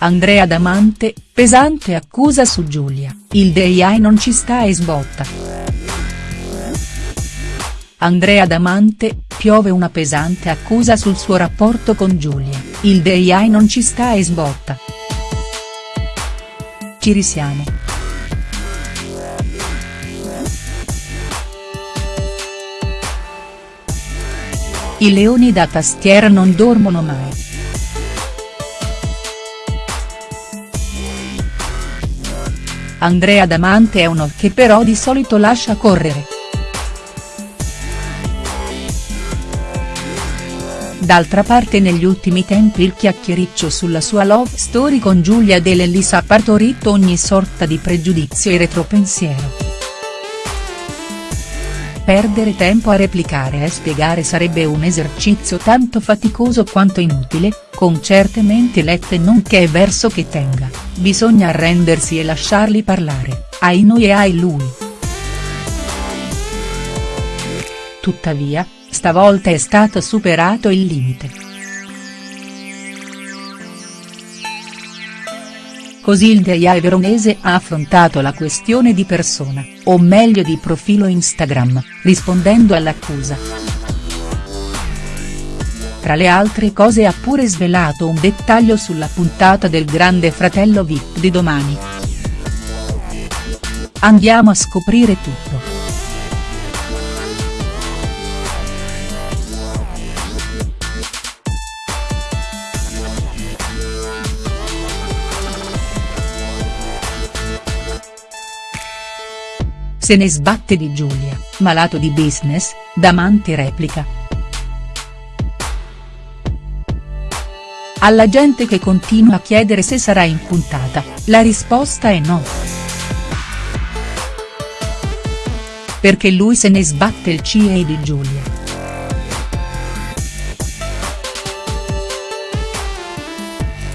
Andrea Damante, pesante accusa su Giulia, il DEI non ci sta e sbotta. Andrea Damante, piove una pesante accusa sul suo rapporto con Giulia, il DEI non ci sta e sbotta. Ci risiamo. I leoni da tastiera non dormono mai. Andrea Damante è uno che però di solito lascia correre. D'altra parte negli ultimi tempi il chiacchiericcio sulla sua love story con Giulia De Lellis ha partorito ogni sorta di pregiudizio e retropensiero. Perdere tempo a replicare e spiegare sarebbe un esercizio tanto faticoso quanto inutile, con certe menti lette non che è verso che tenga, bisogna arrendersi e lasciarli parlare, ai noi e ai lui. Tuttavia, stavolta è stato superato il limite. Così il DEIA veronese ha affrontato la questione di persona, o meglio di profilo Instagram, rispondendo all'accusa. Tra le altre cose ha pure svelato un dettaglio sulla puntata del Grande Fratello Vip di domani. Andiamo a scoprire tutto. Se ne sbatte di Giulia, malato di business, Damante replica. Alla gente che continua a chiedere se sarà in puntata, la risposta è no. Perché lui se ne sbatte il CIE di Giulia.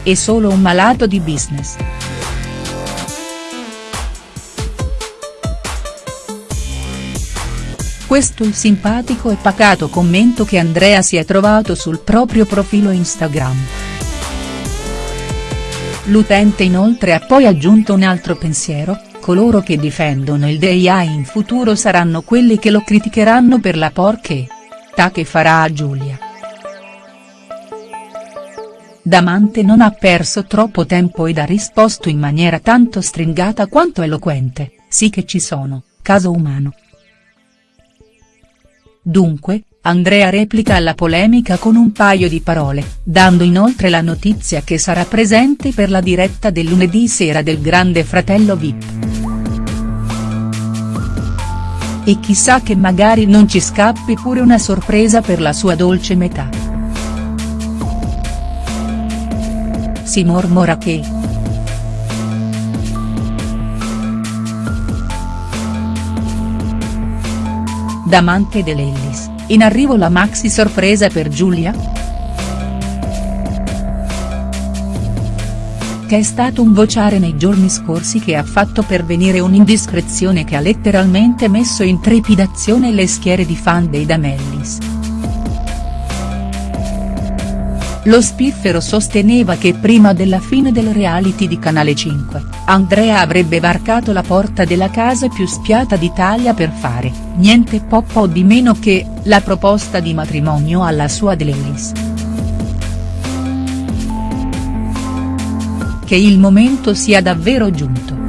È solo un malato di business. Questo il simpatico e pacato commento che Andrea si è trovato sul proprio profilo Instagram. L'utente inoltre ha poi aggiunto un altro pensiero, coloro che difendono il DIA in futuro saranno quelli che lo criticheranno per la porche. Ta che farà a Giulia. Damante non ha perso troppo tempo ed ha risposto in maniera tanto stringata quanto eloquente, sì che ci sono, caso umano. Dunque, Andrea replica alla polemica con un paio di parole, dando inoltre la notizia che sarà presente per la diretta del lunedì sera del Grande Fratello Vip. E chissà che magari non ci scappi pure una sorpresa per la sua dolce metà. Si mormora che. Damante dell'Ellis, in arrivo la maxi sorpresa per Giulia?. Che è stato un vociare nei giorni scorsi che ha fatto pervenire un'indiscrezione che ha letteralmente messo in trepidazione le schiere di fan dei Damellis. Lo spiffero sosteneva che prima della fine del reality di Canale 5, Andrea avrebbe varcato la porta della casa più spiata d'Italia per fare, niente po' po' di meno che, la proposta di matrimonio alla sua Delelis. Che il momento sia davvero giunto.